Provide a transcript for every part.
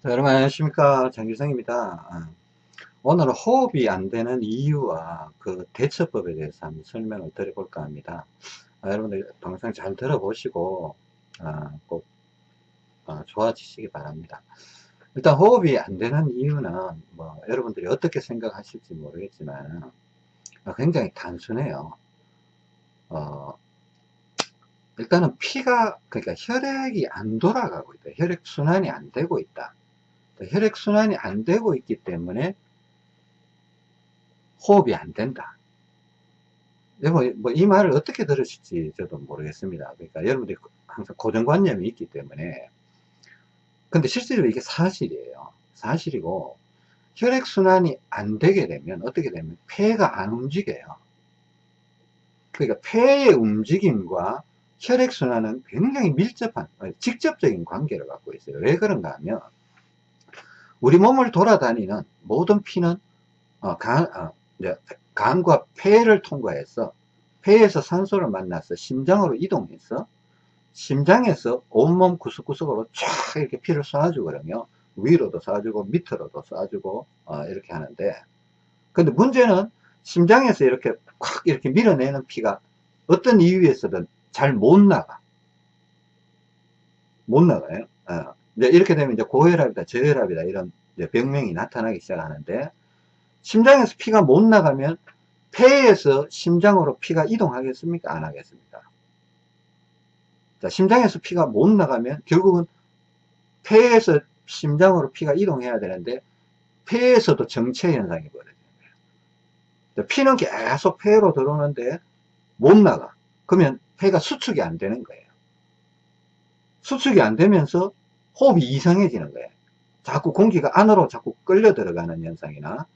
자, 여러분 안녕하십니까? 장규성입니다. 아, 오늘은 호흡이 안 되는 이유와 그 대처법에 대해서 한번 설명을 드려볼까 합니다. 아, 여러분들 동영상 잘 들어보시고 아, 꼭 아, 좋아지시기 바랍니다. 일단 호흡이 안 되는 이유는 뭐 여러분들이 어떻게 생각하실지 모르겠지만 아, 굉장히 단순해요. 어, 일단은 피가 그러니까 혈액이 안 돌아가고 있다. 혈액순환이 안 되고 있다 혈액순환이 안 되고 있기 때문에 호흡이 안 된다. 여러분, 뭐, 이 말을 어떻게 들으실지 저도 모르겠습니다. 그러니까 여러분들이 항상 고정관념이 있기 때문에. 근데 실제로 이게 사실이에요. 사실이고, 혈액순환이 안 되게 되면, 어떻게 되면, 폐가 안 움직여요. 그러니까 폐의 움직임과 혈액순환은 굉장히 밀접한, 직접적인 관계를 갖고 있어요. 왜 그런가 하면, 우리 몸을 돌아다니는 모든 피는 어, 간, 어, 간과 폐를 통과해서 폐에서 산소를 만나서 심장으로 이동해서 심장에서 온몸 구석구석으로 쫙 이렇게 피를 그러면 위로도 쏴주고 밑으로도 쏴주고 어, 이렇게 하는데. 근데 문제는 심장에서 이렇게 콱 이렇게 밀어내는 피가 어떤 이유에서든 잘 못 나가. 못 나가요. 어. 이제 이렇게 되면 이제 고혈압이다, 저혈압이다 이런 병명이 나타나기 시작하는데 심장에서 피가 못 나가면 폐에서 심장으로 피가 이동하겠습니까? 안 하겠습니까? 자, 심장에서 피가 못 나가면 결국은 폐에서 심장으로 피가 이동해야 되는데 폐에서도 정체 현상이 거예요. 피는 계속 폐로 들어오는데 못 나가. 그러면 폐가 수축이 안 되는 거예요. 수축이 안 되면서 호흡이 이상해지는 거예요. 자꾸 공기가 안으로 자꾸 끌려 들어가는 현상이나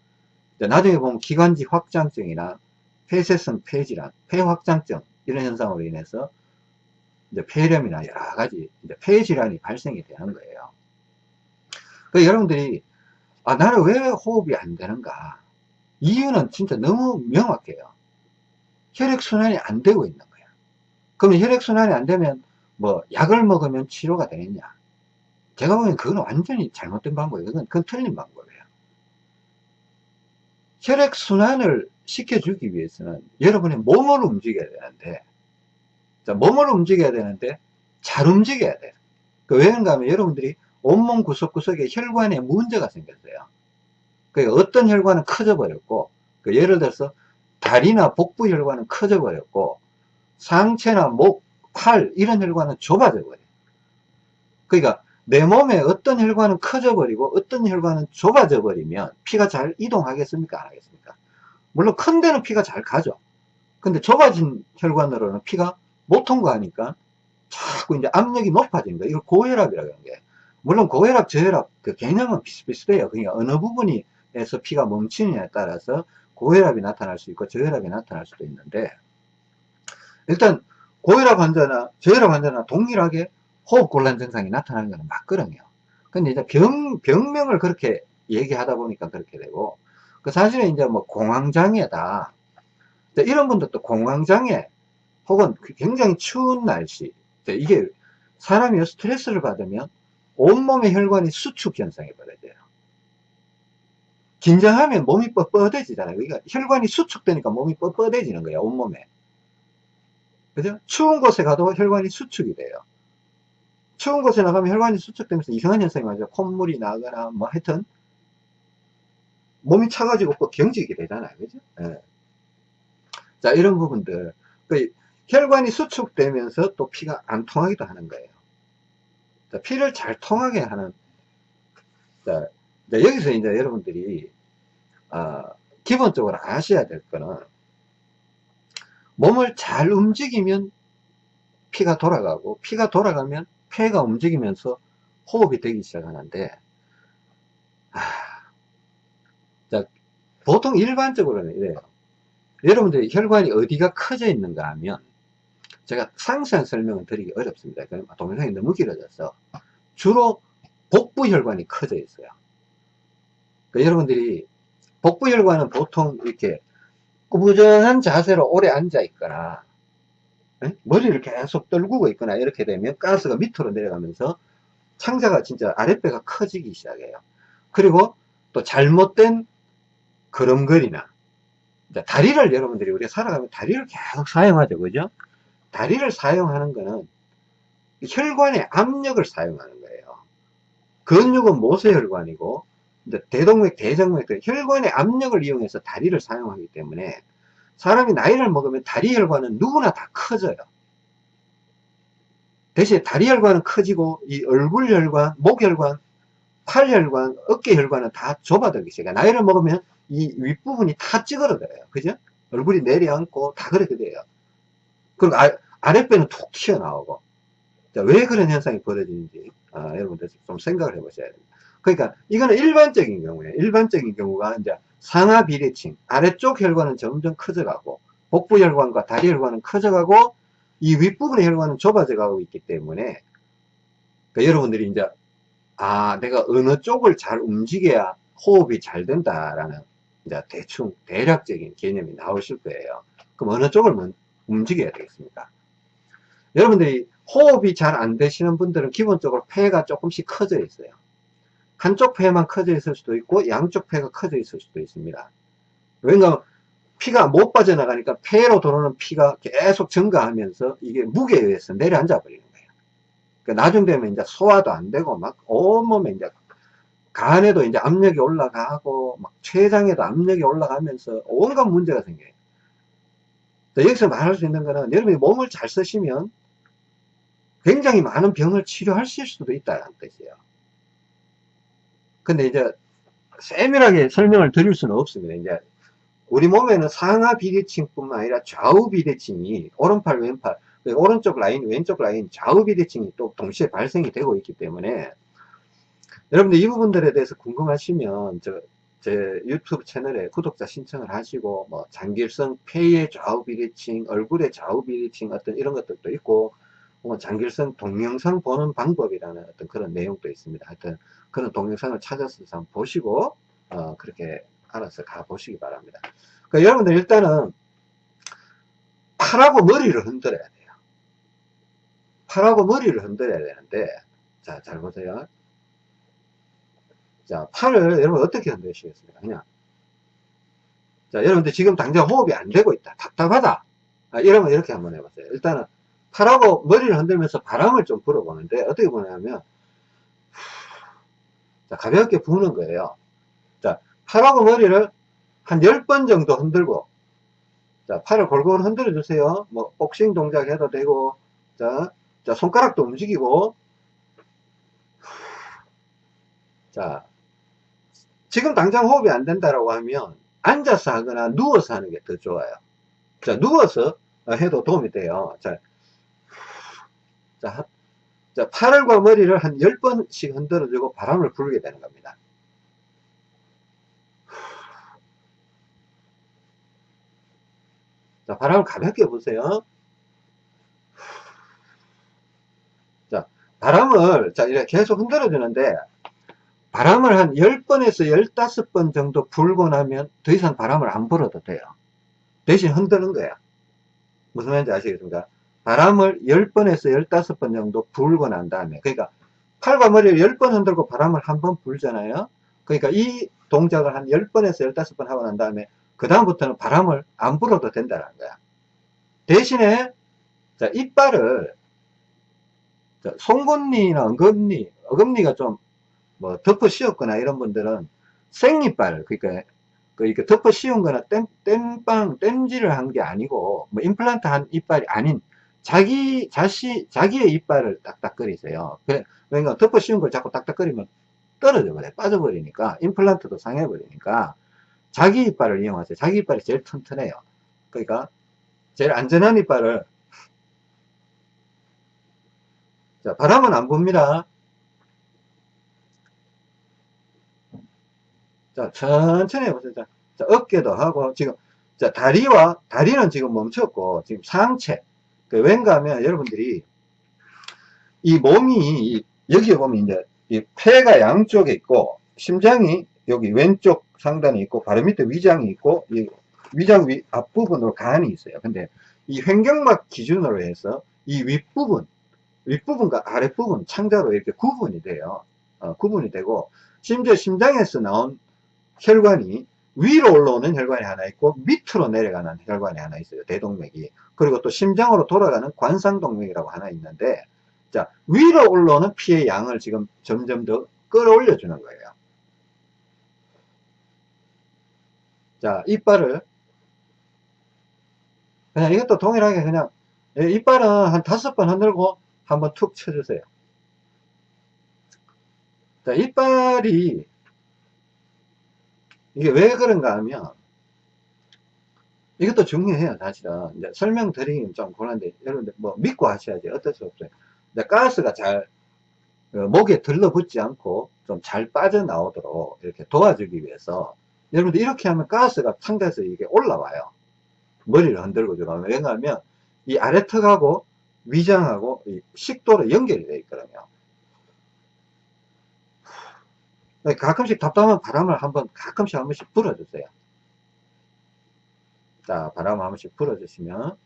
나중에 보면 기관지 확장증이나 폐쇄성 폐질환, 폐확장증 이런 현상으로 인해서 이제 폐렴이나 여러 가지 이제 폐질환이 발생이 되는 거예요. 그 여러분들이 아 나는 왜 호흡이 안 되는가? 이유는 진짜 너무 명확해요. 혈액순환이 안 되고 있는 거야. 그러면 혈액순환이 안 되면 뭐 약을 먹으면 치료가 되겠냐? 제가 보기엔 그건 완전히 잘못된 방법이에요. 그건, 그건 틀린 방법이에요. 혈액순환을 시켜주기 위해서는 여러분의 몸을 움직여야 되는데, 자, 몸을 움직여야 되는데, 잘 움직여야 돼요. 그 왜인가 하면 여러분들이 온몸 구석구석에 혈관에 문제가 생겼어요. 그 어떤 혈관은 커져 버렸고, 그 예를 들어서 다리나 복부 혈관은 커져 버렸고, 상체나 목, 팔, 이런 혈관은 좁아져 버려요. 그러니까 내 몸에 어떤 혈관은 커져 버리고 어떤 혈관은 좁아져 버리면 피가 잘 이동하겠습니까? 안 하겠습니까? 물론 큰 데는 피가 잘 가죠. 근데 좁아진 혈관으로는 피가 못 통과하니까 자꾸 이제 압력이 높아진 거예요. 이걸 고혈압이라고 하는 게 물론 고혈압 저혈압 그 개념은 비슷비슷해요. 그러니까 어느 부분에서 피가 멈추느냐에 따라서 고혈압이 나타날 수 있고 저혈압이 나타날 수도 있는데 일단 고혈압 환자나 저혈압 환자나 동일하게 호흡곤란 증상이 나타나는 것은 맞거든요. 근데 이제 병, 병명을 그렇게 얘기하다 보니까 그렇게 되고, 그 사실은 이제 뭐 공황장애다. 이런 분들도 공황장애, 혹은 그 굉장히 추운 날씨, 이게 사람이 스트레스를 받으면 온몸의 혈관이 수축 현상이 벌어져요. 긴장하면 몸이 뻣뻣해지잖아요. 그러니까 혈관이 수축되니까 몸이 뻣뻣해지는 거예요, 온몸에. 그죠? 추운 곳에 가도 혈관이 수축이 돼요. 추운 곳에 나가면 혈관이 수축되면서 이상한 현상이 맞아요. 콧물이 나거나 뭐 하여튼 몸이 차가지고 또 경직이 되잖아요. 그죠? 네. 자, 이런 부분들. 그 혈관이 수축되면서 또 피가 안 통하기도 하는 거예요. 자, 피를 잘 통하게 하는 자, 여기서 이제 여러분들이 어, 기본적으로 아셔야 될 거는 몸을 잘 움직이면 피가 돌아가고 피가 돌아가면 폐가 움직이면서 호흡이 되기 시작하는데 아, 자, 보통 일반적으로는 이래요. 여러분들이 혈관이 어디가 커져 있는가 하면 제가 상세한 설명을 드리기 어렵습니다. 동영상이 너무 길어져서 주로 복부 혈관이 커져 있어요. 그러니까 여러분들이 복부 혈관은 보통 이렇게 꾸부정한 자세로 오래 앉아 있거나 머리를 계속 떨구고 있거나 이렇게 되면 가스가 밑으로 내려가면서 창자가 진짜 아랫배가 커지기 시작해요. 그리고 또 잘못된 걸음걸이나 다리를 여러분들이 우리가 살아가면 다리를 계속 사용하죠. 그죠? 다리를 사용하는 거는 혈관의 압력을 사용하는 거예요. 근육은 모세혈관이고 대동맥, 대정맥, 혈관의 압력을 이용해서 다리를 사용하기 때문에 사람이 나이를 먹으면 다리 혈관은 누구나 다 커져요. 대신에 다리 혈관은 커지고 이 얼굴 혈관, 목 혈관, 팔 혈관, 어깨 혈관은 다 좁아들기 시작해요. 나이를 먹으면 이 윗부분이 다 찌그러져요. 그죠? 얼굴이 내려앉고 다 그렇게 돼요. 그리고 아, 아랫배는 툭 튀어나오고. 자, 왜 그런 현상이 벌어지는지, 아, 여러분들 좀 생각을 해 보셔야 됩니다. 그러니까, 이거는 일반적인 경우에 일반적인 경우가 이제 상하 비대칭, 아래쪽 혈관은 점점 커져가고, 복부 혈관과 다리 혈관은 커져가고, 이 윗부분의 혈관은 좁아져 가고 있기 때문에, 그러니까 여러분들이 이제, 아, 내가 어느 쪽을 잘 움직여야 호흡이 잘 된다라는, 이제 대충, 대략적인 개념이 나오실 거예요. 그럼 어느 쪽을 움직여야 되겠습니까? 여러분들이 호흡이 잘 안 되시는 분들은 기본적으로 폐가 조금씩 커져 있어요. 한쪽 폐만 커져 있을 수도 있고 양쪽 폐가 커져 있을 수도 있습니다. 왜냐하면 피가 못 빠져나가니까 폐로 들어오는 피가 계속 증가하면서 이게 무게에 의해서 내려앉아 버리는 거예요. 그러니까 나중 되면 이제 소화도 안 되고 막 온몸에 이제 간에도 이제 압력이 올라가고 막 췌장에도 압력이 올라가면서 온갖 문제가 생겨요. 여기서 말할 수 있는 거는 여러분이 몸을 잘 쓰시면 굉장히 많은 병을 치료하실 수도 있다는 뜻이에요. 근데 이제 세밀하게 설명을 드릴 수는 없습니다. 이제 우리 몸에는 상하 비대칭뿐만 아니라 좌우 비대칭이 오른팔 왼팔 오른쪽 라인 왼쪽 라인 좌우 비대칭이 또 동시에 발생이 되고 있기 때문에 여러분들 이 부분들에 대해서 궁금하시면 저 제 유튜브 채널에 구독자 신청을 하시고 뭐 장길성 폐의 좌우 비대칭 얼굴의 좌우 비대칭 어떤 이런 것들도 있고 뭐 장길성 동영상 보는 방법이라는 어떤 그런 내용도 있습니다. 하여튼 그런 동영상을 찾아서 한번 보시고 어, 그렇게 알아서 가보시기 바랍니다. 그러니까 여러분들 일단은 팔하고 머리를 흔들어야 돼요. 팔하고 머리를 흔들어야 되는데 자 잘 보세요. 자 팔을 여러분 어떻게 흔드시겠습니까? 그냥 자 여러분들 지금 당장 호흡이 안 되고 있다. 답답하다. 아, 이러면 이렇게 한번 해보세요. 일단은 팔하고 머리를 흔들면서 바람을 좀 불어보는데 어떻게 보냐면 자, 가볍게 부는 거예요. 자, 팔하고 머리를 한 10번 정도 흔들고 자, 팔을 골고루 흔들어 주세요. 뭐 복싱 동작 해도 되고 자, 자 손가락도 움직이고 자, 지금 당장 호흡이 안 된다라고 하면 앉아서 하거나 누워서 하는 게 더 좋아요. 자, 누워서 해도 도움이 돼요. 자, 자, 자, 팔과 머리를 한 10번씩 흔들어주고 바람을 불게 되는 겁니다. 자, 바람을 가볍게 보세요. 자, 바람을, 자, 이렇게 계속 흔들어 주는데, 바람을 한 10번에서 15번 정도 불고 나면 더 이상 바람을 안 불어도 돼요. 대신 흔드는 거야. 무슨 말인지 아시겠습니까? 바람을 10번에서 15번 정도 불고 난 다음에 그러니까 팔과 머리를 10번 흔들고 바람을 한 번 불잖아요. 그러니까 이 동작을 한 10번에서 15번 하고 난 다음에 그 다음부터는 바람을 안 불어도 된다는 거야. 대신에 자, 이빨을 자, 송곳니나 어금니 어금니가 좀 뭐 덮어 씌웠거나 이런 분들은 생이빨 그러니까 그 이렇게 덮어 씌운 거나 땜, 땜빵 땜질을 한 게 아니고 뭐 임플란트 한 이빨이 아닌 자기 자시 자기의 이빨을 딱딱거리세요. 그러니까 덮어 씌운 걸 자꾸 딱딱거리면 떨어져 버려 빠져버리니까 임플란트도 상해버리니까 자기 이빨을 이용하세요. 자기 이빨이 제일 튼튼해요. 그러니까 제일 안전한 이빨을 자 바람은 안 봅니다. 자 천천히 해보세요. 자, 자 어깨도 하고 지금 자 다리와 다리는 지금 멈췄고 지금 상체 그 왠가 하면 여러분들이 이 몸이 여기에 보면 이제 이 폐가 양쪽에 있고 심장이 여기 왼쪽 상단에 있고 바로 밑에 위장이 있고 이 위장 위 앞부분으로 간이 있어요. 근데 이 횡격막 기준으로 해서 이 윗부분 윗부분과 아랫부분 창자로 이렇게 구분이 돼요. 어, 구분이 되고 심지어 심장에서 나온 혈관이 위로 올라오는 혈관이 하나 있고 밑으로 내려가는 혈관이 하나 있어요. 대동맥이. 그리고 또 심장으로 돌아가는 관상동맥이라고 하나 있는데 자 위로 올라오는 피의 양을 지금 점점 더 끌어올려 주는 거예요. 자 이빨을 그냥 이것도 동일하게 그냥 예, 이빨은 한 다섯 번 흔들고 한번 툭 쳐주세요. 자, 이빨이 이게 왜 그런가 하면 이것도 중요해요 사실은. 이제 설명드리긴 좀 곤란한데 여러분들 뭐 믿고 하셔야지 어쩔 수 없어요. 근데 가스가 잘 어, 목에 들러붙지 않고 좀 잘 빠져나오도록 이렇게 도와주기 위해서 여러분들 이렇게 하면 가스가 상대에서 이게 올라와요. 머리를 흔들고 들어가면. 왜냐하면 이 아래턱하고 위장하고 식도로 연결이 되어 있거든요 가끔씩 답답한 바람을 한번 가끔씩 한 번씩 불어주세요. 자, 바람 한 번씩 불어주시면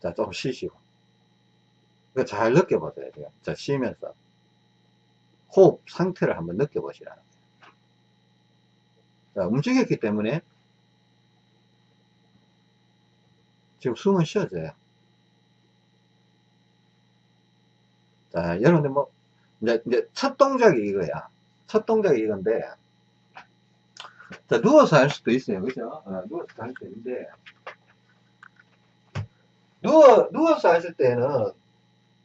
자, 조금 쉬시고 잘 느껴보셔야 돼요. 자, 쉬면서 호흡 상태를 한번 느껴보시라는 거예요. 자, 움직였기 때문에 지금 숨은 쉬어져요. 자, 여러분들 뭐 이제, 이제 첫 동작이 이거야. 첫 동작이 이건데, 자, 누워서 할 수도 있어요. 그죠? 어, 누워서 할수 있는데, 누워, 누워서 하실 때는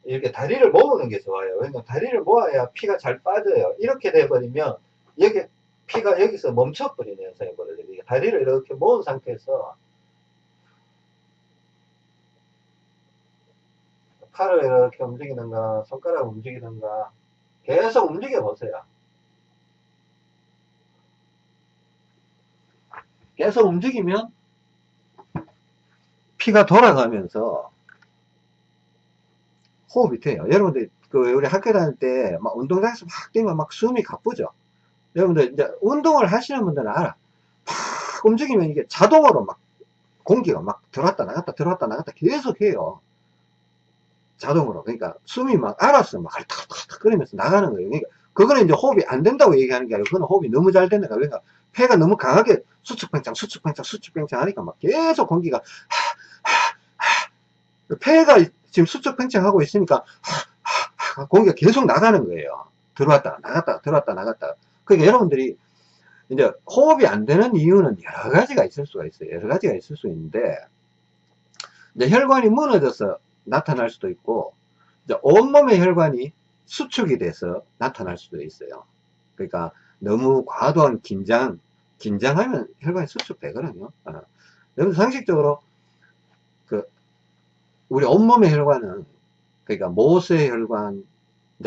이렇게 다리를 모으는 게 좋아요. 왜냐면 다리를 모아야 피가 잘 빠져요. 이렇게 돼버리면, 여기, 피가 여기서 멈춰버리는 현상이 벌어져요. 다리를 이렇게 모은 상태에서 팔을 이렇게 움직이는가, 손가락 움직이는가, 계속 움직여 보세요. 계속 움직이면 피가 돌아가면서 호흡이 돼요. 여러분들 그 우리 학교 다닐 때 막 운동장에서 막 뛰면 막 숨이 가쁘죠. 여러분들 이제 운동을 하시는 분들은 알아. 막 움직이면 이게 자동으로 막 공기가 막 들어왔다 나갔다 들어왔다 나갔다 계속 해요. 자동으로. 그러니까 숨이 막 알아서 막 탁탁탁 끓이면서 나가는 거예요. 그러니까 그거는 이제 호흡이 안 된다고 얘기하는 게 아니고 그거는 호흡이 너무 잘 된다. 그러니까 폐가 너무 강하게 수축팽창, 수축팽창, 수축팽창 하니까 막 계속 공기가 하, 하, 하. 폐가 지금 수축팽창 하고 있으니까 공기가 계속 나가는 거예요. 들어왔다 나갔다 들어왔다 나갔다. 그러니까 여러분들이 이제 호흡이 안 되는 이유는 여러 가지가 있을 수가 있어요. 여러 가지가 있을 수 있는데 이제 혈관이 무너져서 나타날 수도 있고 온몸의 혈관이 수축이 돼서 나타날 수도 있어요. 그러니까 너무 과도한 긴장, 긴장하면 혈관이 수축되거든요. 어. 여러분 상식적으로 그 우리 온몸의 혈관은 그러니까 모세 혈관,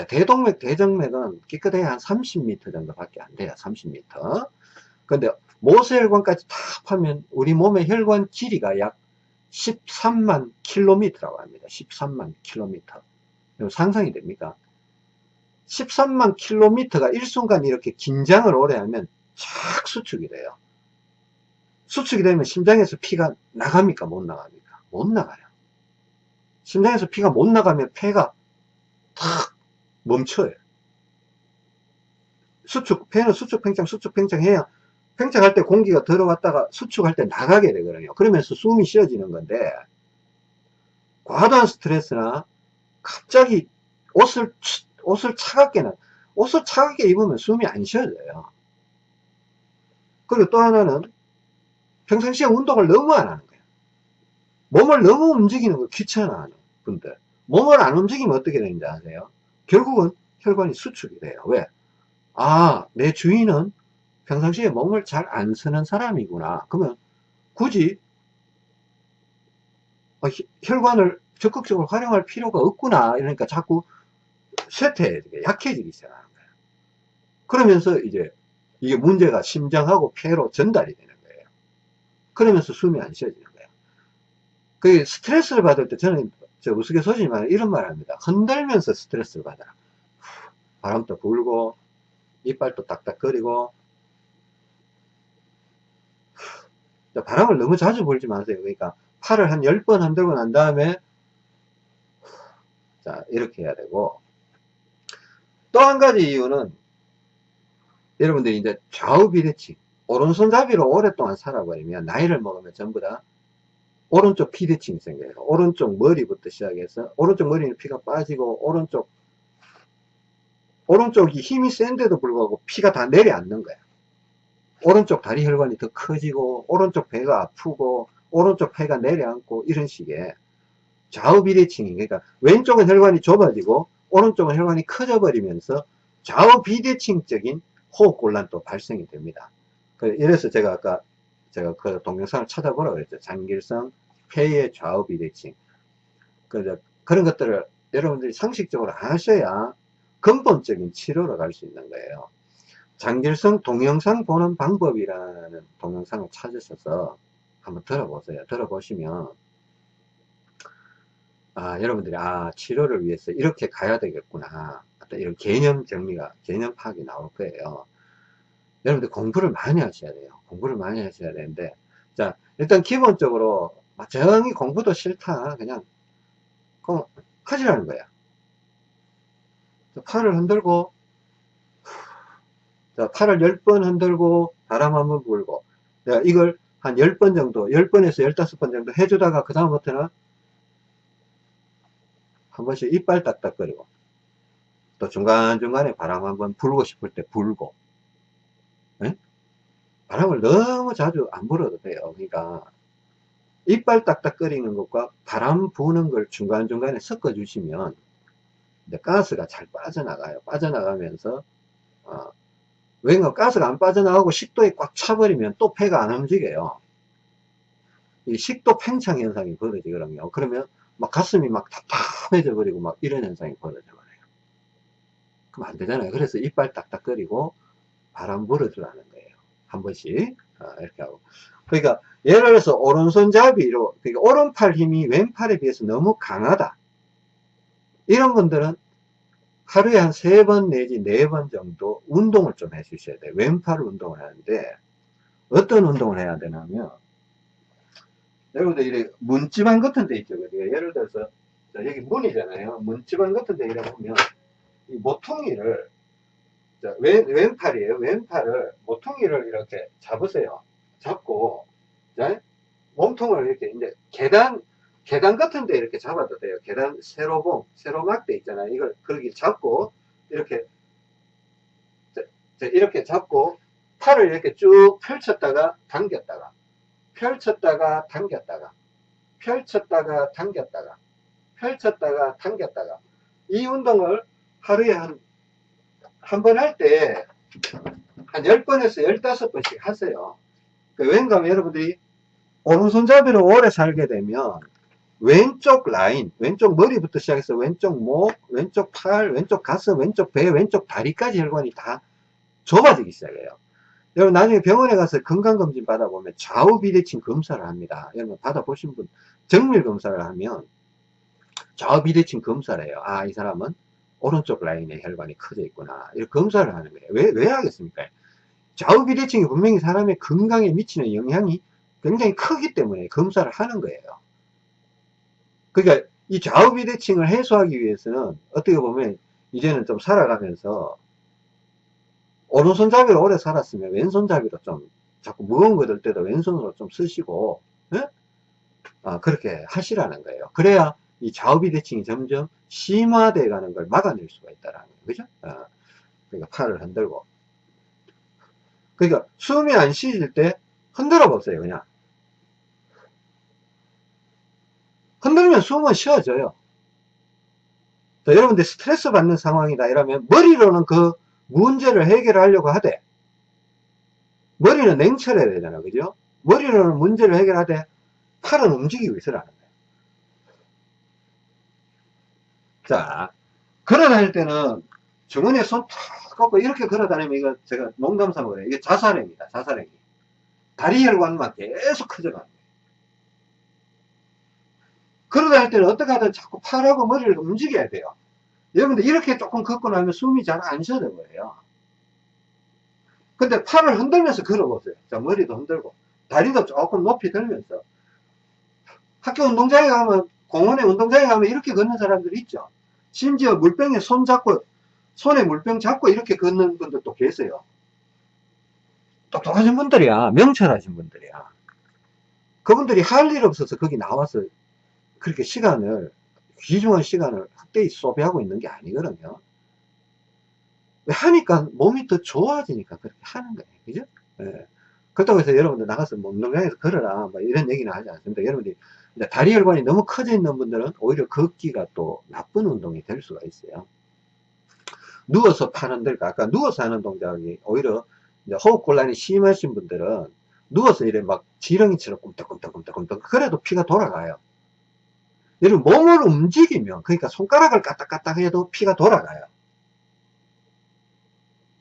대동맥, 대정맥은 깨끗해야 한 30m 정도 밖에 안 돼요. 30m. 근데 모세혈관까지 다 하면 우리 몸의 혈관 길이가 약 13만 킬로미터라고 합니다. 13만 킬로미터. 상상이 됩니까? 13만 킬로미터가 일순간 이렇게 긴장을 오래 하면 쫙 수축이 돼요. 수축이 되면 심장에서 피가 나갑니까? 못 나갑니까? 못 나가요. 심장에서 피가 못 나가면 폐가 탁 멈춰요. 수축, 폐는 수축, 팽창, 수축, 팽창 해야 팽창할 때 공기가 들어왔다가 수축할 때 나가게 되거든요. 그러면서 숨이 쉬어지는 건데 과도한 스트레스나 갑자기 옷을 옷을 차갑게는 옷을 차갑게 입으면 숨이 안 쉬어져요. 그리고 또 하나는 평상시에 운동을 너무 안 하는 거예요. 몸을 너무 움직이는 걸 귀찮아하는 분들. 몸을 안 움직이면 어떻게 되는지 아세요? 결국은 혈관이 수축이 돼요. 왜? 아, 내 주인은 평상시에 몸을 잘 안 쓰는 사람이구나. 그러면 굳이 어, 혈관을 적극적으로 활용할 필요가 없구나. 이러니까 자꾸 쇠퇴, 약해지기 시작하는 거예요. 그러면서 이제 이게 문제가 심장하고 폐로 전달이 되는 거예요. 그러면서 숨이 안 쉬어지는 거예요. 그 스트레스를 받을 때 저는 저 우스갯소리지만 이런 말 합니다. 흔들면서 스트레스를 받아라. 바람도 불고 이빨도 딱딱거리고 바람을 너무 자주 불지 마세요. 그러니까 팔을 한 10번 흔들고 난 다음에 자, 이렇게 해야 되고. 또 한 가지 이유는 여러분들이 이제 좌우 비대칭, 오른손잡이로 오랫동안 살아버리면 나이를 먹으면 전부 다 오른쪽 비대칭이 생겨요. 오른쪽 머리부터 시작해서 오른쪽 머리는 피가 빠지고 오른쪽 오른쪽이 힘이 센데도 불구하고 피가 다 내려앉는 거야. 오른쪽 다리 혈관이 더 커지고 오른쪽 배가 아프고 오른쪽 폐가 내려앉고 이런 식의 좌우 비대칭이 그러니까 왼쪽은 혈관이 좁아지고 오른쪽은 혈관이 커져 버리면서 좌우 비대칭적인 호흡곤란도 발생이 됩니다. 그 이래서 제가 아까 제가 그 동영상을 찾아보라고 그랬죠. 장길성 폐의 좌우 비대칭. 그 그런 것들을 여러분들이 상식적으로 아셔야 근본적인 치료로 갈 수 있는 거예요. 장길성 동영상 보는 방법이라는 동영상을 찾으셔서 한번 들어보세요. 들어보시면 아, 여러분들이 아 치료를 위해서 이렇게 가야 되겠구나. 어떤 이런 개념 정리가 개념 파악이 나올 거예요. 여러분들 공부를 많이 하셔야 돼요. 공부를 많이 하셔야 되는데 자 일단 기본적으로 정이 공부도 싫다. 그냥 그럼 하지라는 거야. 팔을 흔들고 자, 팔을 10번 흔들고 바람 한번 불고. 내가 이걸 한 10번 정도 10번에서 15번 정도 해주다가 그 다음부터는 한 번씩 이빨 딱딱거리고 또 중간중간에 바람 한번 불고 싶을 때 불고. 네? 바람을 너무 자주 안 불어도 돼요. 그러니까 이빨 딱딱거리는 것과 바람 부는 걸 중간중간에 섞어 주시면 가스가 잘 빠져나가요. 빠져나가면서 어, 왜냐 가스가 안 빠져나가고 식도에 꽉 차버리면 또 폐가 안 움직여요 이 식도 팽창 현상이 벌어지거든요 그러면 막 가슴이 막 답답해져 버리고 막 이런 현상이 벌어져 버려요. 그럼 안 되잖아요. 그래서 이빨 딱딱거리고 바람 불어주라는 거예요. 한 번씩 아, 이렇게 하고. 그러니까 예를 들어서 오른손잡이로 그러니까 오른팔 힘이 왼팔에 비해서 너무 강하다. 이런 분들은 하루에 한 세 번 내지 네 번 정도 운동을 좀 해 주셔야 돼요. 왼팔 운동을 하는데 어떤 운동을 해야 되냐면 여러분들 이래 문지방 같은 데 있죠. 예를 들어서 여기 문이잖아요. 문지방 같은 데 이래 보면 이 모퉁이를 왼, 왼팔이에요. 왼팔을 모퉁이를 이렇게 잡으세요. 잡고 자, 몸통을 이렇게 이제 계단 계단 같은 데 이렇게 잡아도 돼요. 계단 세로봉, 세로막대 있잖아요. 이걸 그렇게 잡고 이렇게 자, 이렇게 잡고 팔을 이렇게 쭉 펼쳤다가 당겼다가 펼쳤다가 당겼다가 펼쳤다가 당겼다가 펼쳤다가 당겼다가 이 운동을 하루에 한 한 번 할 때 한 10번에서 15번씩 하세요 그 왠가 하면 여러분들이 오른손잡이로 오래 살게 되면 왼쪽 라인, 왼쪽 머리부터 시작해서 왼쪽 목, 왼쪽 팔, 왼쪽 가슴, 왼쪽 배, 왼쪽 다리까지 혈관이 다 좁아지기 시작해요. 여러분 나중에 병원에 가서 건강검진 받아보면 좌우 비대칭 검사를 합니다. 여러분 받아보신 분 정밀 검사를 하면 좌우 비대칭 검사를 해요. 아 이 사람은 오른쪽 라인에 혈관이 커져 있구나. 이렇게 검사를 하는 거예요. 왜, 왜 하겠습니까? 좌우 비대칭이 분명히 사람의 건강에 미치는 영향이 굉장히 크기 때문에 검사를 하는 거예요. 그러니까 이 좌우 비대칭을 해소하기 위해서는 어떻게 보면 이제는 좀 살아가면서 오른손잡이로 오래 살았으면 왼손잡이로 좀 자꾸 무거운 거 들 때도 왼손으로 좀 쓰시고 예? 아, 그렇게 하시라는 거예요. 그래야 이 좌우 비대칭이 점점 심화되어 가는 걸 막아낼 수가 있다라는 거예요. 그죠? 아, 그러니까 팔을 흔들고 그러니까 숨이 안 쉬질 때 흔들어 보세요. 그냥 흔들면 숨은 쉬어져요. 자, 여러분들 스트레스 받는 상황이다 이러면 머리로는 그 문제를 해결하려고 하되 머리는 냉철해야 되잖아 그죠? 머리로는 문제를 해결하되 팔은 움직이고 있으라는 거예요. 자 걸어다닐 때는 주머니에 손탁 꺾고 이렇게 걸어다니면 이거 제가 농담 삼아 그래요. 이게 자살행입니다 자살행위. 다리 혈관만 계속 거 예요 걸어다닐 때는 어떻게 하든 자꾸 팔하고 머리를 움직여야 돼요 여러분들 이렇게 조금 걷고 나면 숨이 잘 안 쉬어져 버려요. 근데 팔을 흔들면서 걸어보세요. 자, 머리도 흔들고, 다리도 조금 높이 들면서. 학교 운동장에 가면, 공원에 운동장에 가면 이렇게 걷는 사람들이 있죠. 심지어 물병에 손 잡고, 손에 물병 잡고 이렇게 걷는 분들도 계세요. 똑똑하신 분들이야. 명철하신 분들이야. 그분들이 할 일 없어서 거기 나와서 그렇게 시간을, 귀중한 시간을 확대히 소비하고 있는 게 아니거든요. 하니까 몸이 더 좋아지니까 그렇게 하는 거예요. 그죠? 예. 그렇다고 해서 여러분들 나가서 뭐 운동장에서 걸어라. 뭐 이런 얘기는 하지 않습니다. 여러분들이 다리 혈관이 너무 커져 있는 분들은 오히려 걷기가 또 나쁜 운동이 될 수가 있어요. 누워서 파는 데가 아까 누워서 하는 동작이 오히려 호흡 곤란이 심하신 분들은 누워서 이래 막 지렁이처럼 꿈떡꿈떡꿈떡꿈떡 그래도 피가 돌아가요. 여러분 몸을 움직이면 그러니까 손가락을 까딱까딱 해도 피가 돌아가요.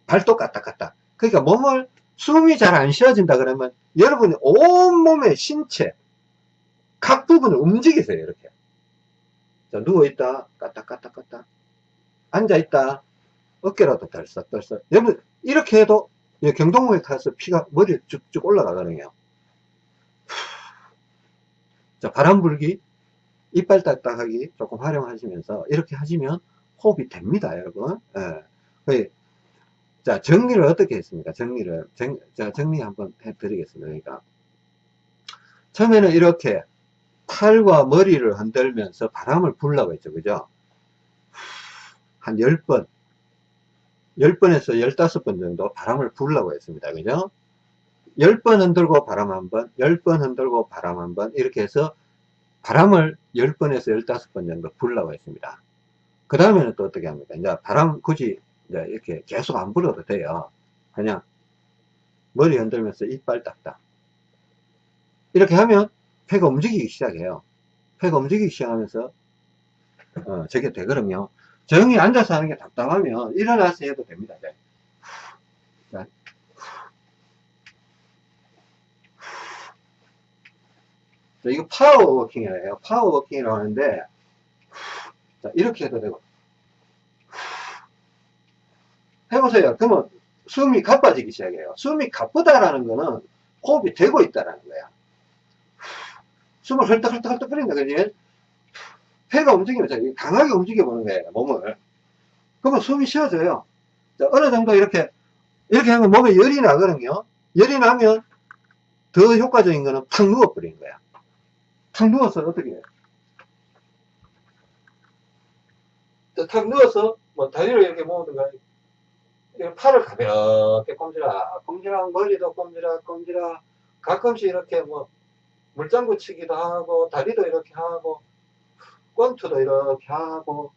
발도 까딱까딱. 그러니까 몸을 숨이 잘 안 쉬어진다 그러면 여러분이 온몸의 신체 각 부분을 움직이세요 이렇게. 자 누워있다 까딱까딱까딱. 앉아있다 어깨라도 덜썩덜썩. 여러분 이렇게 해도 경동맥에 타서 피가 머리에 쭉쭉 올라가거든요. 자 바람 불기 이빨 딱딱하기 조금 활용하시면서 이렇게 하시면 호흡이 됩니다 여러분 예. 자, 정리를 어떻게 했습니까? 정리를, 정, 자, 정리 한번 해 드리겠습니다. 그러니까. 처음에는 이렇게 팔과 머리를 흔들면서 바람을 불라고 했죠. 그죠? 한 10번, 10번에서 15번 정도 바람을 불라고 했습니다. 그죠? 10번 흔들고 바람 한 번, 10번 흔들고 바람 한 번, 이렇게 해서 바람을 10번에서 15번 정도 불라고 했습니다. 그 다음에는 또 어떻게 합니까? 이제 바람 굳이 이제 이렇게 계속 안 불어도 돼요. 그냥 머리 흔들면서 이빨 딱딱. 이렇게 하면 폐가 움직이기 시작해요. 폐가 움직이기 시작하면서 어, 저게 되거든요. 조용히 앉아서 하는 게 답답하면 일어나서 해도 됩니다. 네. 자. 자, 이거 파워워킹이에요. 파워워킹이라고 하는데 자, 이렇게 해도 되고 해보세요. 그러면 숨이 가빠지기 시작해요. 숨이 가쁘다라는 거는 호흡이 되고 있다라는 거야. 숨을 헐떡헐떡헐떡 거린다. 그지? 폐가 움직이면서 강하게 움직여보는 거예요. 몸을. 그러면 숨이 쉬어져요. 자, 어느 정도 이렇게, 이렇게 하면 몸에 열이 나거든요. 열이 나면 더 효과적인 거는 탁 누워버리는 거야. 탁 누워서 어떻게 해요? 탁 누워서 뭐 다리를 이렇게 모으든가 팔을 가볍게 꼼지락, 꼼지락, 머리도 꼼지락, 꼼지락, 가끔씩 이렇게 뭐, 물장구 치기도 하고, 다리도 이렇게 하고, 권투도 이렇게 하고,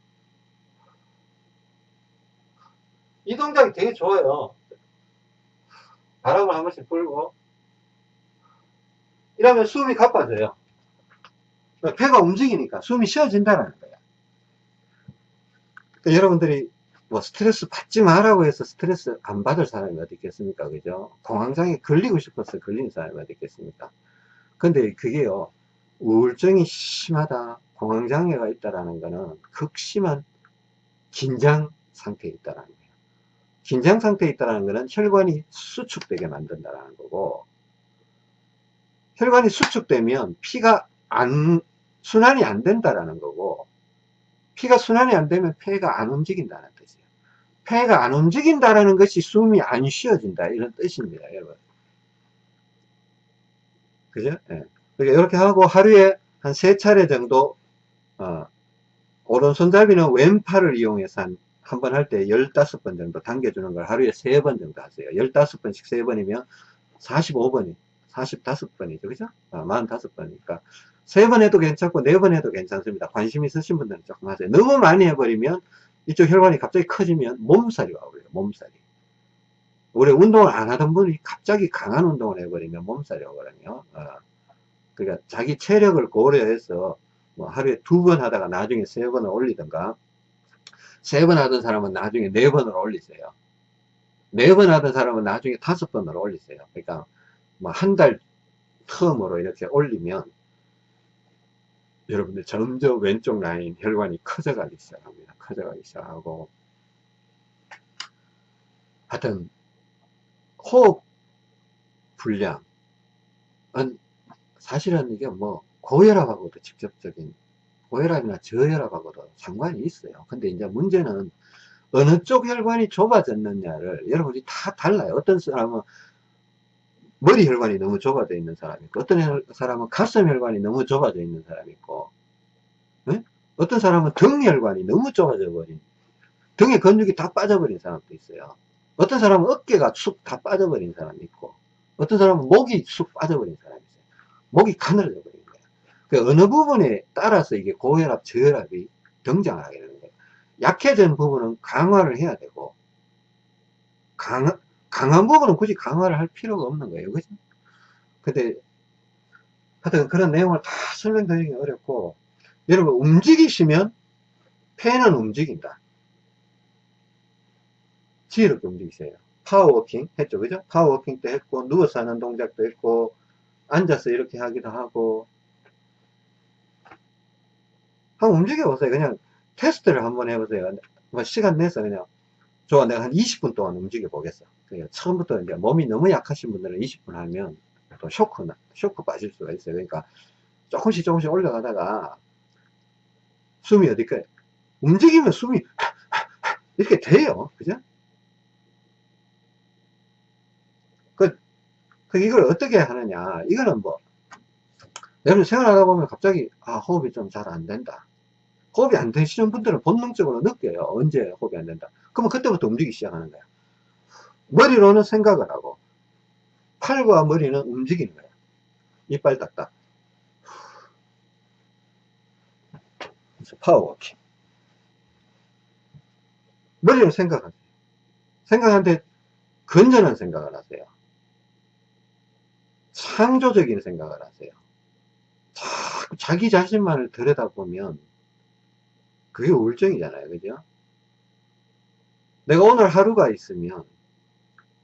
이 동작이 되게 좋아요. 바람을 한 번씩 불고, 이러면 숨이 가빠져요. 배가 움직이니까 숨이 쉬어진다는 거예요. 그러니까 여러분들이 뭐 스트레스 받지 마라고 해서 스트레스 안 받을 사람이 어디 있겠습니까? 그죠? 공황장애 걸리고 싶어서 걸리는 사람이 어디 있겠습니까? 근데 그게요, 우울증이 심하다, 공황장애가 있다라는 거는 극심한 긴장 상태에 있다라는 거예요. 긴장 상태에 있다라는 거는 혈관이 수축되게 만든다라는 거고, 혈관이 수축되면 피가 안, 순환이 안 된다라는 거고, 피가 순환이 안 되면 폐가 안 움직인다는 뜻이에요. 폐가 안 움직인다라는 것이 숨이 안 쉬어진다 이런 뜻입니다, 여러분. 그죠? 예. 그러니까 이렇게 하고 하루에 한 세 차례 정도 어, 오른손잡이는 왼팔을 이용해서 한 한 번 할 때 15번 정도 당겨주는 걸 하루에 세 번 정도 하세요. 15번씩 세번이면 45번이, 45번이죠. 그죠? 아, 45번이니까. 세 번 해도 괜찮고, 네 번 해도 괜찮습니다. 관심 있으신 분들은 조금 하세요. 너무 많이 해버리면 이쪽 혈관이 갑자기 커지면 몸살이 와버려요. 몸살이. 우리 운동을 안 하던 분이 갑자기 강한 운동을 해버리면 몸살이 오거든요. 어. 그러니까 자기 체력을 고려해서 뭐 하루에 두 번 하다가 나중에 세 번을 올리든가 세 번 하던 사람은 나중에 네 번을 올리세요. 네 번 하던 사람은 나중에 다섯 번을 올리세요. 그러니까 뭐 한 달 텀으로 이렇게 올리면 여러분들 점점 왼쪽 라인 혈관이 커져가기 시작합니다. 커져가기 시작하고 하여튼 호흡 불량은 사실은 이게 뭐 고혈압하고도 직접적인 고혈압이나 저혈압하고도 상관이 있어요. 근데 이제 문제는 어느 쪽 혈관이 좁아졌느냐를 여러분이 다 달라요. 어떤 사람은 머리 혈관이 너무 좁아져 있는 사람이 있고 어떤 사람은 가슴 혈관이 너무 좁아져 있는 사람이 있고 네? 어떤 사람은 등 혈관이 너무 좁아져 버린 등에 근육이 다 빠져버린 사람도 있어요. 어떤 사람은 어깨가 쑥 다 빠져버린 사람이 있고 어떤 사람은 목이 쑥 빠져버린 사람이 있어요. 목이 가늘어져 버린 거예요. 그 어느 부분에 따라서 이게 고혈압, 저혈압이 등장을 하게 되는 거예요. 약해진 부분은 강화를 해야 되고 강, 강한 부분은 굳이 강화를 할 필요가 없는 거예요. 그죠? 근데, 하여튼 그런 내용을 다 설명드리기 어렵고, 여러분 움직이시면 폐는 움직인다. 지혜롭게 움직이세요. 파워워킹 했죠. 그죠? 파워워킹도 했고, 누워서 하는 동작도 했고, 앉아서 이렇게 하기도 하고, 한번 움직여보세요. 그냥 테스트를 한번 해보세요. 뭐 시간 내서 그냥, 좋아, 내가 한 20분 동안 움직여 보겠어. 그러니까 처음부터 이제 몸이 너무 약하신 분들은 20분 하면 또 쇼크나, 쇼크 빠질 수가 있어요. 그러니까 조금씩 조금씩 올라가다가 숨이 어디까 움직이면 숨이 이렇게 돼요. 그죠? 그, 그 이걸 어떻게 하느냐. 이거는 뭐, 여러분 생활하다 보면 갑자기, 아, 호흡이 좀 잘 안 된다. 호흡이 안 되시는 분들은 본능적으로 느껴요. 언제 호흡이 안 된다. 그러면 그때부터 움직이기 시작하는 거야. 머리로는 생각을 하고, 팔과 머리는 움직이는 거야. 이빨 닦다. 파워워킹. 머리로 생각하세요. 생각하는데 건전한 생각을 하세요. 창조적인 생각을 하세요. 자꾸 자기 자신만을 들여다보면 그게 우울증이잖아요. 그죠? 내가 오늘 하루가 있으면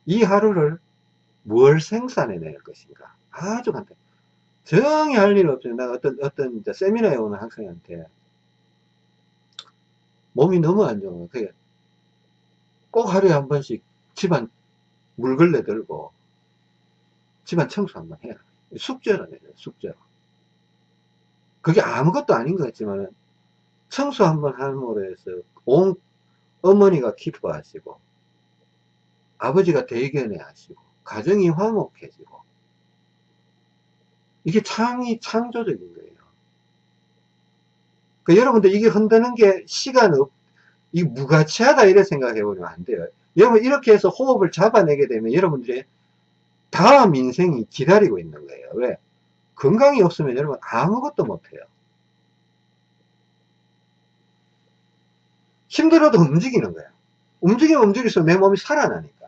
이 하루를 뭘 생산해낼 것인가. 아주 간단해. 정이 할일 없어요. 내가 어떤, 어떤 세미나에 오는 학생한테 몸이 너무 안 좋은 거예요. 꼭 하루에 한 번씩 집안 물걸레 들고 집안 청소 한번 해라. 숙제로 내요, 숙제로. 그게 아무것도 아닌 것 같지만 청소 한번 함으로 해서 온 어머니가 기뻐하시고 아버지가 대견해 하시고 가정이 화목해지고 이게 창이 창조적인 거예요. 그 여러분들 이게 흔드는 게 시간 없, 이 무가치하다 이래 생각해 보면 안 돼요. 여러분 이렇게 해서 호흡을 잡아내게 되면 여러분들의 다음 인생이 기다리고 있는 거예요. 왜? 건강이 없으면 여러분 아무것도 못해요. 힘들어도 움직이는 거야. 움직이면 움직일수록 내 몸이 살아나니까.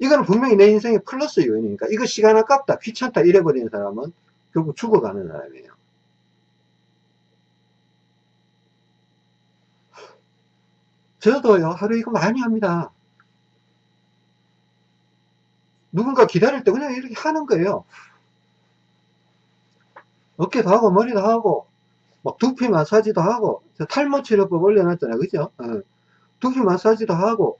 이거는 분명히 내 인생의 플러스 요인이니까 이거 시간 아깝다, 귀찮다 이래버리는 사람은 결국 죽어가는 사람이에요. 저도요, 하루 이거 많이 합니다. 누군가 기다릴 때 그냥 이렇게 하는 거예요. 어깨도 하고, 머리도 하고, 막 두피 마사지도 하고, 탈모 치료법 올려놨잖아요. 그죠? 어. 두피 마사지도 하고,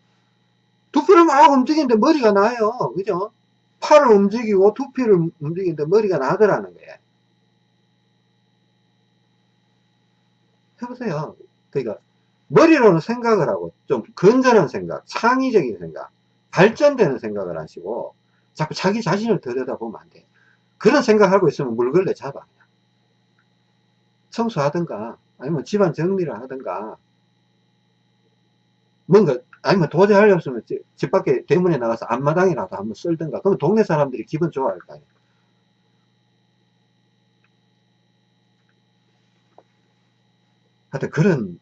두피를 막 움직이는데 머리가 나요. 그죠? 팔을 움직이고, 두피를 움직이는데 머리가 나더라는 거예요. 해보세요. 그러니까, 머리로는 생각을 하고 좀 건전한 생각, 창의적인 생각, 발전되는 생각을 하시고 자꾸 자기 자신을 들여다보면 안 돼. 그런 생각하고 있으면 물걸레 잡아. 청소하든가 아니면 집안 정리를 하든가 뭔가 아니면 도저히 할수 없으면 집, 집 밖에 대문에 나가서 앞마당이라도 한번 쓸든가 그러면 동네 사람들이 기분 좋아할 거 아니에요. 하여튼 그런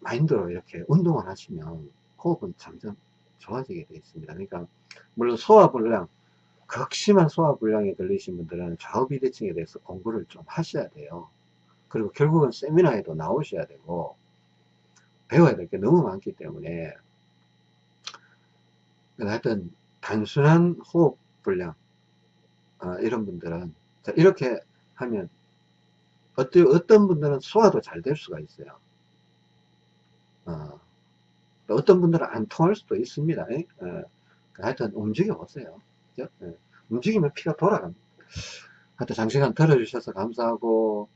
마인드로 이렇게 운동을 하시면 호흡은 점점 좋아지게 되어 있습니다. 그러니까 물론 소화불량, 극심한 소화불량에 걸리신 분들은 좌우비대칭에 대해서 공부를 좀 하셔야 돼요. 그리고 결국은 세미나에도 나오셔야 되고 배워야 될 게 너무 많기 때문에 하여튼 단순한 호흡 불량 어, 이런 분들은 이렇게 하면 어떤, 어떤 분들은 소화도 잘 될 수가 있어요. 어, 어떤 분들은 안 통할 수도 있습니다. 어, 하여튼 움직여 보세요. 예? 움직이면 피가 돌아갑니다. 하여튼 장시간 들어주셔서 감사하고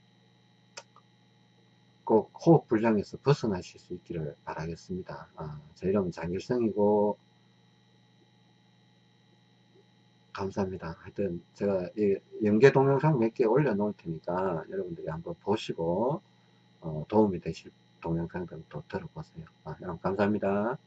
꼭 호흡 불량에서 벗어나실 수 있기를 바라겠습니다. 아, 제 이름은 장길성이고 감사합니다. 하여튼 제가 이 연계 동영상 몇 개 올려놓을 테니까 여러분들이 한번 보시고 어, 도움이 되실 동영상들 또 들어보세요. 아, 여러분 감사합니다.